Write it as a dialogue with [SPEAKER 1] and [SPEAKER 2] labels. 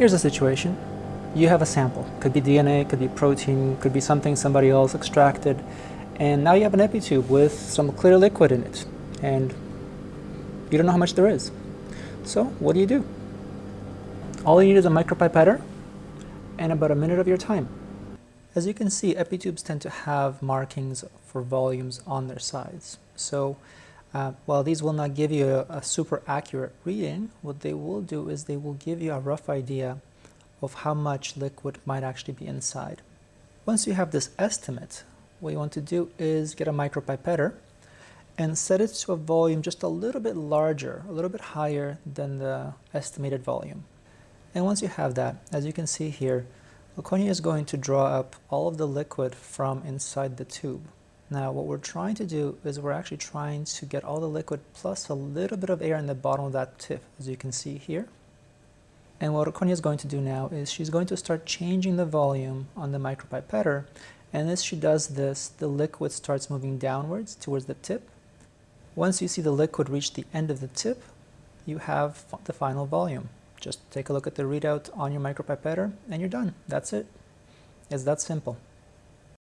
[SPEAKER 1] Here's a situation. You have a sample. Could be DNA, could be protein, could be something somebody else extracted. And now you have an epitube with some clear liquid in it. And you don't know how much there is. So what do you do? All you need is a micropipetter and about a minute of your time. As you can see, epitubes tend to have markings for volumes on their sides. So uh, while these will not give you a, a, super accurate reading, what they will do is they will give you a rough idea of how much liquid might actually be inside. Once you have this estimate, what you want to do is get a micropipetter and set it to a volume just a little bit larger, a little bit higher than the estimated volume. And once you have that, as you can see here, Laconia is going to draw up all of the liquid from inside the tube. Now what we're trying to do is we're actually trying to get all the liquid plus a little bit of air in the bottom of that tip, as you can see here. And what Laconia is going to do now is she's going to start changing the volume on the micropipetter, and as she does this, the liquid starts moving downwards towards the tip. Once you see the liquid reach the end of the tip, you have the final volume. Just take a look at the readout on your micropipetter and you're done. That's it. It's that simple.